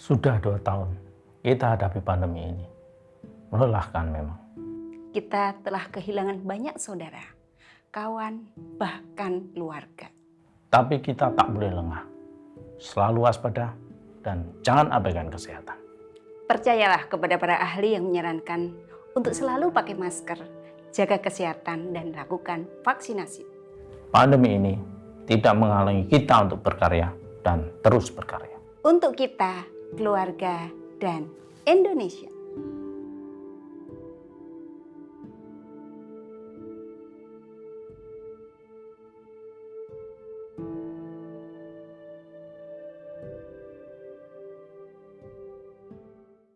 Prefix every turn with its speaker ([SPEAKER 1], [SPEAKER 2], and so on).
[SPEAKER 1] Sudah dua tahun kita hadapi pandemi ini. Melelahkan memang.
[SPEAKER 2] Kita telah kehilangan banyak saudara, kawan, bahkan keluarga.
[SPEAKER 1] Tapi kita tak boleh lengah. Selalu waspada dan jangan abaikan kesehatan.
[SPEAKER 2] Percayalah kepada para ahli yang menyarankan untuk selalu pakai masker, jaga kesehatan, dan lakukan vaksinasi.
[SPEAKER 1] Pandemi ini tidak menghalangi kita untuk berkarya dan terus berkarya.
[SPEAKER 2] Untuk kita, keluarga, dan Indonesia.